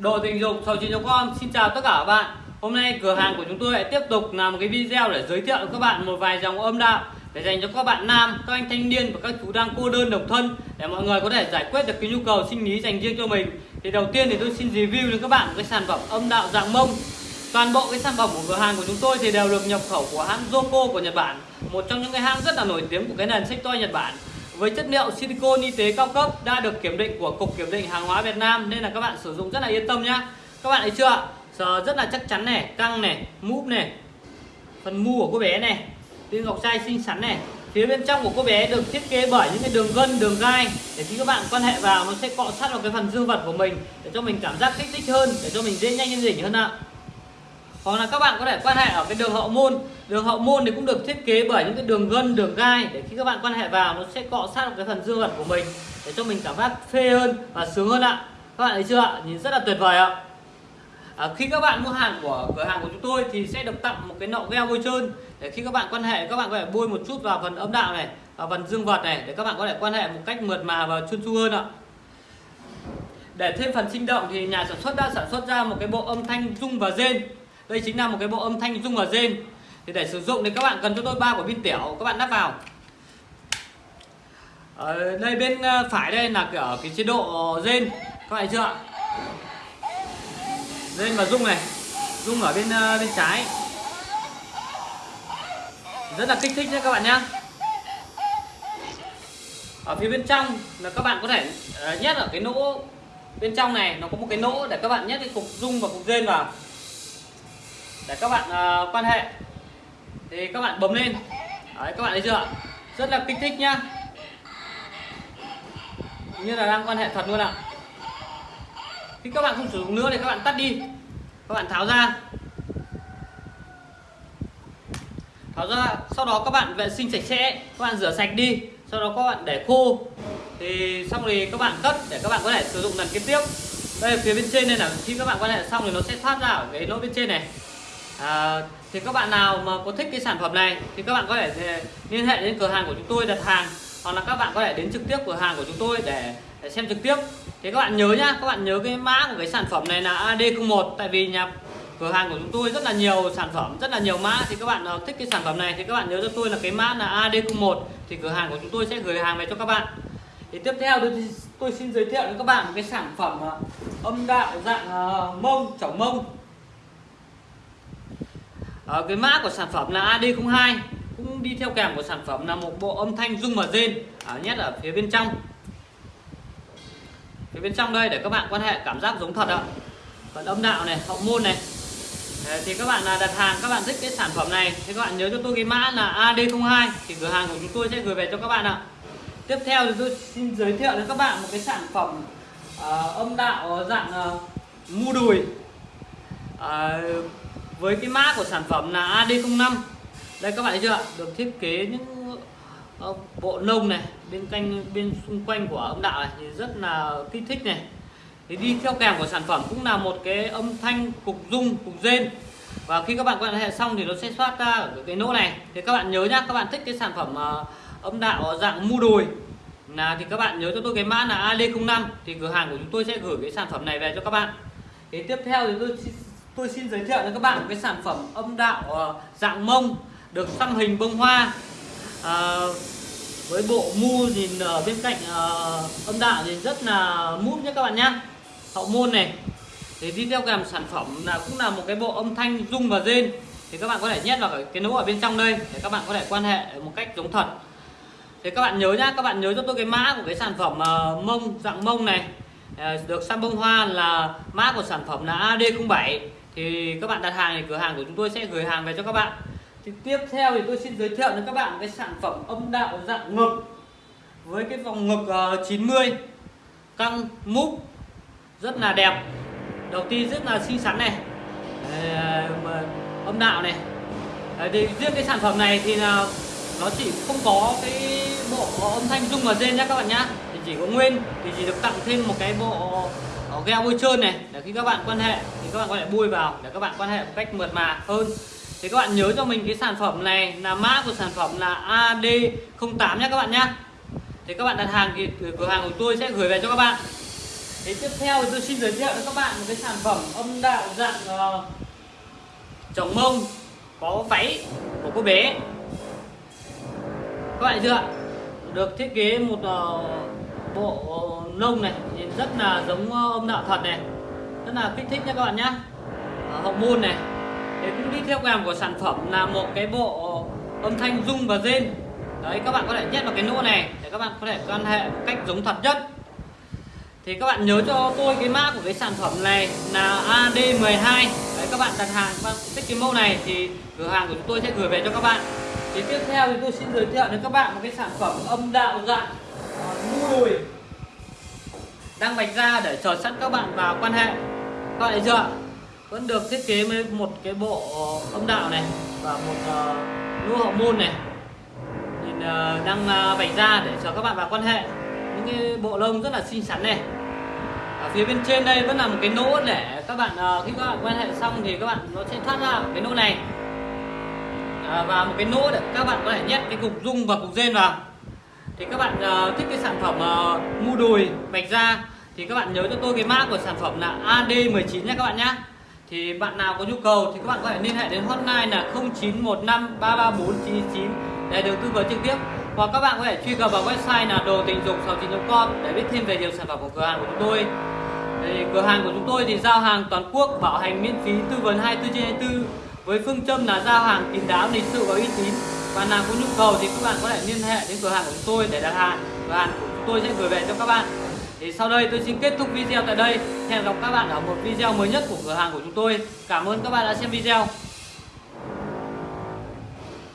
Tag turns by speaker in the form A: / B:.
A: Đồ tình dục sầu chín com xin chào tất cả các bạn Hôm nay cửa hàng của chúng tôi lại tiếp tục làm một cái video để giới thiệu với các bạn một vài dòng âm đạo để dành cho các bạn nam, các anh thanh niên và các chú đang cô đơn độc thân để mọi người có thể giải quyết được cái nhu cầu sinh lý dành riêng cho mình. Thì đầu tiên thì tôi xin review đến các bạn cái sản phẩm âm đạo dạng mông. Toàn bộ cái sản phẩm của cửa hàng của chúng tôi thì đều được nhập khẩu của hãng Joko của Nhật Bản, một trong những cái hãng rất là nổi tiếng của cái nền sách toy Nhật Bản với chất liệu silicone y tế cao cấp đã được kiểm định của cục kiểm định hàng hóa Việt Nam nên là các bạn sử dụng rất là yên tâm nhá. Các bạn thấy chưa sờ rất là chắc chắn này, căng này, múp này, phần mu của cô bé này, viên ngọc trai xinh xắn này. Phía bên trong của cô bé được thiết kế bởi những cái đường gân, đường gai để khi các bạn quan hệ vào nó sẽ cọ sát vào cái phần dương vật của mình để cho mình cảm giác kích thích hơn, để cho mình dễ nhanh lên đỉnh hơn ạ hoặc là các bạn có thể quan hệ ở cái đường hậu môn. Đường hậu môn thì cũng được thiết kế bởi những cái đường gân đường gai để khi các bạn quan hệ vào nó sẽ cọ sát vào cái phần dương vật của mình để cho mình cảm giác phê hơn và sướng hơn ạ. Các bạn thấy chưa ạ? Nhìn rất là tuyệt vời ạ. À, khi các bạn mua hàng của cửa hàng của chúng tôi thì sẽ được tặng một cái nọ gel bôi trơn để khi các bạn quan hệ các bạn có thể bôi một chút vào phần âm đạo này vào phần dương vật này để các bạn có thể quan hệ một cách mượt mà và chuyên chu hơn ạ. Để thêm phần sinh động thì nhà sản xuất đã sản xuất ra một cái bộ âm thanh rung và rên đây chính là một cái bộ âm thanh rung và rên thì để sử dụng thì các bạn cần cho tôi ba quả pin tiểu các bạn lắp vào. Ở đây bên ờ, phải đây là ở cái chế độ rên. Các bạn thấy chưa rên và rung này, rung ở bên ờ, bên trái. Rất là kích thích nhé các bạn nhá. Ở phía bên trong là các bạn có thể nhét ở cái nỗ bên trong này. Nó có một cái nỗ để các bạn nhét cái cục rung và cục rên vào để các bạn uh, quan hệ. Thì các bạn bấm lên. Đấy, các bạn thấy chưa rất là kích thích nhá. Như là đang quan hệ thật luôn ạ. Khi các bạn không sử dụng nữa thì các bạn tắt đi. Các bạn tháo ra. Tháo ra sau đó các bạn vệ sinh sạch sẽ. Các bạn rửa sạch đi. Sau đó các bạn để khô. Thì xong thì các bạn cất để các bạn có thể sử dụng lần kế tiếp. Đây phía bên trên này là khi các bạn quan hệ xong thì nó sẽ thoát ra ở cái lỗ bên trên này à, thì các bạn nào mà có thích cái sản phẩm này thì các bạn có thể ờ, liên hệ đến cửa hàng của chúng tôi đặt hàng hoặc là các bạn có thể đến trực tiếp cửa hàng của chúng tôi để, để xem trực tiếp. Thì các bạn nhớ nhá các bạn nhớ cái mã của cái sản phẩm này là AD01 tại vì nhà cửa hàng của chúng tôi rất là nhiều sản phẩm rất là nhiều mã. Thì các bạn nào thích cái sản phẩm này thì các bạn nhớ cho tôi là cái mã là AD01 thì cửa hàng của chúng tôi sẽ gửi hàng về cho các bạn. Thì tiếp theo tôi, tôi xin giới thiệu đến các bạn một cái sản phẩm ờ, âm đạo dạng ờ, mông chảo mông à, cái mã của sản phẩm là AD02 cũng đi theo kèm của sản phẩm là một bộ âm thanh rung và rên à, nhất ở phía bên trong. Phía bên trong đây để các bạn quan hệ cảm giác giống thật ạ. Phần âm đạo này hậu môn này. Đấy, thì các bạn là đặt hàng các bạn thích cái sản phẩm này thì các bạn nhớ cho tôi cái mã là AD02 thì cửa hàng của chúng tôi sẽ gửi về cho các bạn ạ. Tiếp theo thì tôi xin giới thiệu đến các bạn một cái sản phẩm uh, âm đạo dạng uh, mu đùi. Uh, với cái mã của sản phẩm là AD05 đây các bạn thấy chưa được thiết kế những ờ, bộ nông này, bên cạnh bên xung quanh của âm đạo này thì rất là kích thích này. Thì đi theo kèm của sản phẩm cũng là một cái âm thanh cục rung, cục rên. Và khi các bạn quan hệ xong thì nó sẽ thoát ra ở cái nỗ này. Thì các bạn nhớ nhá, các bạn thích cái sản phẩm ờ, âm đạo dạng mu đùi là thì các bạn nhớ cho tôi cái mã là AD05 thì cửa hàng của chúng tôi sẽ gửi cái sản phẩm này về cho các bạn. Thì tiếp theo thì tôi tôi xin giới thiệu cho các bạn cái sản phẩm âm đạo ờ, dạng mông được xăm hình bông hoa. À, với bộ mu nhìn ở bên cạnh à, âm đạo thì rất là mút nhé các bạn nhé hậu môn này thì đi theo kèm sản phẩm là cũng là một cái bộ âm thanh rung và rên. Thì các bạn có thể nhét vào cái nỗ ở bên trong đây để các bạn có thể quan hệ một cách giống thật. Thì các bạn nhớ nhá các bạn nhớ cho tôi cái mã của cái sản phẩm uh, mông dạng mông này. Uh, được xăm bông hoa là mã của sản phẩm là AD07 thì các bạn đặt hàng thì cửa hàng của chúng tôi sẽ gửi hàng về cho các bạn. Thì tiếp theo thì tôi xin giới thiệu đến các bạn cái sản phẩm âm đạo dạng ngực. Với cái vòng ngực ờ, 90 căng múc rất là đẹp. Đầu tiên rất là xinh xắn này. Ờ, âm đạo này. Thì riêng cái sản phẩm này thì là nó chỉ không có cái bộ âm thanh rung và rên nhá các bạn nhá. Thì chỉ có nguyên, thì chỉ được tặng thêm một cái bộ gel bôi trơn này để khi các bạn quan hệ thì các bạn có thể bôi vào để các bạn quan hệ một cách mượt mà hơn. Thì các bạn nhớ cho mình cái sản phẩm này là mã của sản phẩm là AD08 nhé các bạn nhé thì các bạn đặt hàng thì cửa hàng của tôi sẽ gửi về cho các bạn. Thế tiếp theo tôi xin giới thiệu cho các bạn một cái sản phẩm âm đạo dạng uh, chồng mông có váy của cô bé. Các bạn chưa ạ? Được thiết kế một uh, bộ lông này, nhìn rất là giống ờ, âm đạo thật này. Rất là kích thích nha các bạn nhé ờ, hậu môn này. Thế cũng đi theo kèm của sản phẩm là một cái bộ âm thanh rung và rên. Đấy, các bạn có thể nhét vào cái nỗ này để các bạn có thể quan hệ một cách giống thật nhất. Thì các bạn nhớ cho tôi cái mã của cái sản phẩm này là AD12 đấy, các bạn đặt hàng, các bạn thích cái mẫu này thì cửa hàng của chúng tôi sẽ gửi về cho các bạn. Thì tiếp theo thì tôi xin giới thiệu đến các bạn một cái sản phẩm âm đạo dạng ờ, mua đùi đang vạch ra để chờ sẵn các bạn vào quan hệ. Các bạn vẫn được thiết kế với một cái bộ ờ, âm đạo này và một uh, lũ hậu môn này. Nhìn uh, đang uh, vạch ra để chờ các bạn vào quan hệ. Những cái bộ lông rất là xinh xắn này. Ở phía bên trên đây vẫn là một cái nỗ để các bạn uh, khi các bạn quan hệ xong thì các bạn nó sẽ thoát ra cái nỗ này. À, và một cái nỗ để các bạn có thể nhét cái cục dung và cục rên vào thì các bạn uh, thích cái sản phẩm uh, mu đùi vạch da thì các bạn nhớ cho tôi cái mã của sản phẩm là AD19 nha các bạn nhé. Thì bạn nào có nhu cầu thì các bạn có thể liên hệ đến hotline là 0915 334 999 để được tư vấn trực tiếp. Hoặc các bạn có thể truy cập vào website là đồ tình dục 69.com để biết thêm về nhiều sản phẩm của cửa hàng của chúng tôi. Thì cửa hàng của chúng tôi thì giao hàng toàn quốc bảo hành miễn phí tư vấn 24 trên 24 với phương châm là giao hàng kín đáo lịch sự và uy tín và nào có nhu cầu thì các bạn có thể liên hệ đến cửa hàng của chúng tôi để đặt hàng. Và hàng của chúng tôi sẽ gửi về cho các bạn. Thì sau đây tôi xin kết thúc video tại đây. Hẹn gặp các bạn ở một video mới nhất của cửa hàng của chúng tôi. Cảm ơn các bạn đã xem video.